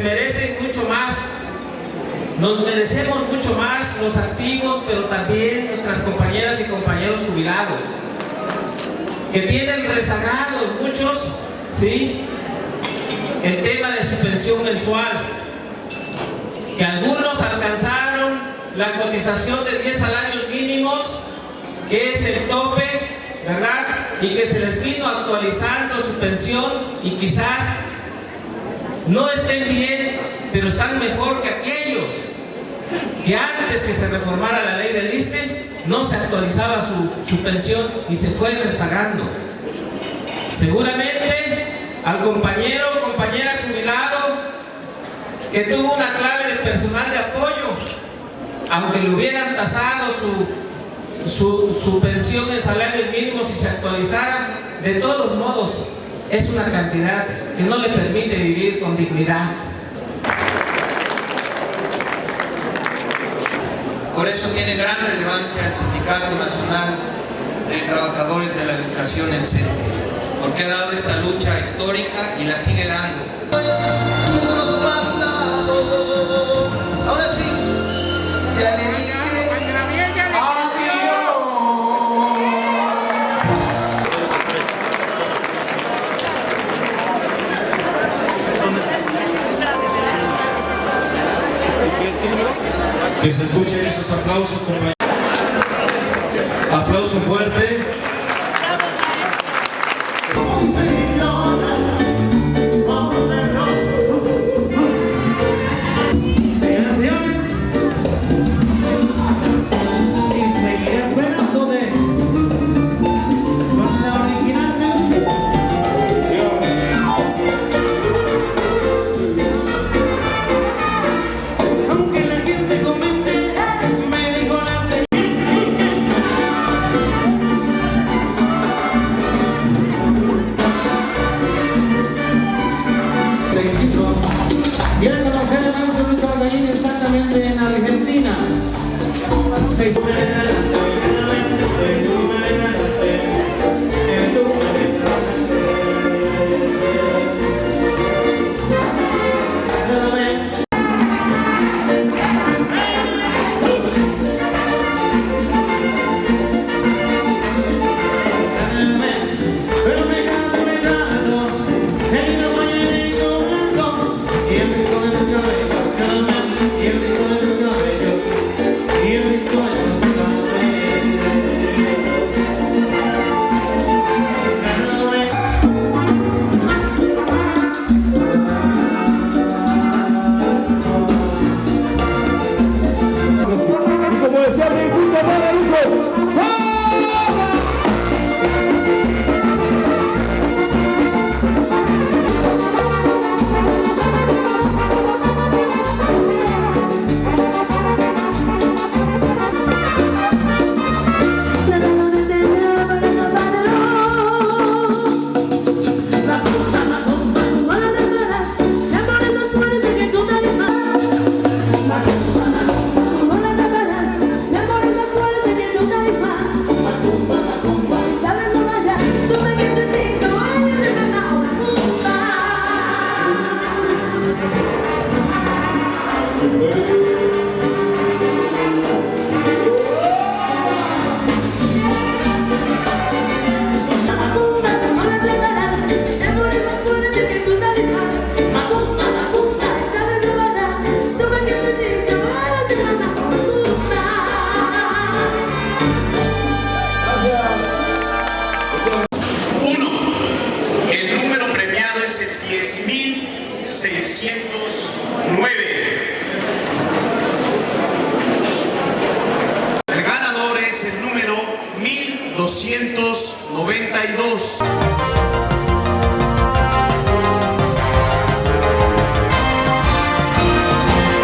merecen mucho más. Nos merecemos mucho más los activos, pero también nuestras compañeras y compañeros jubilados, que tienen rezagados muchos, ¿sí? El tema de su pensión mensual, que algunos alcanzaron la cotización de 10 salarios mínimos, que es el tope, ¿verdad? Y que se les vino actualizando su pensión y quizás no estén bien, pero están mejor que aquellos que antes que se reformara la ley del ISTE no se actualizaba su, su pensión y se fue rezagando. Seguramente al compañero o compañera jubilado que tuvo una clave de personal de apoyo, aunque le hubieran tasado su, su, su pensión en salarios mínimos y se actualizara, de todos modos es una cantidad que no le permite vivir con dignidad. Por eso tiene gran relevancia el Sindicato Nacional de Trabajadores de la Educación en CENTE, porque ha dado esta lucha histórica y la sigue dando. Que se escuchen esos aplausos, compañeros. Aplauso fuerte. Se- 10.609. El ganador es el número 1292.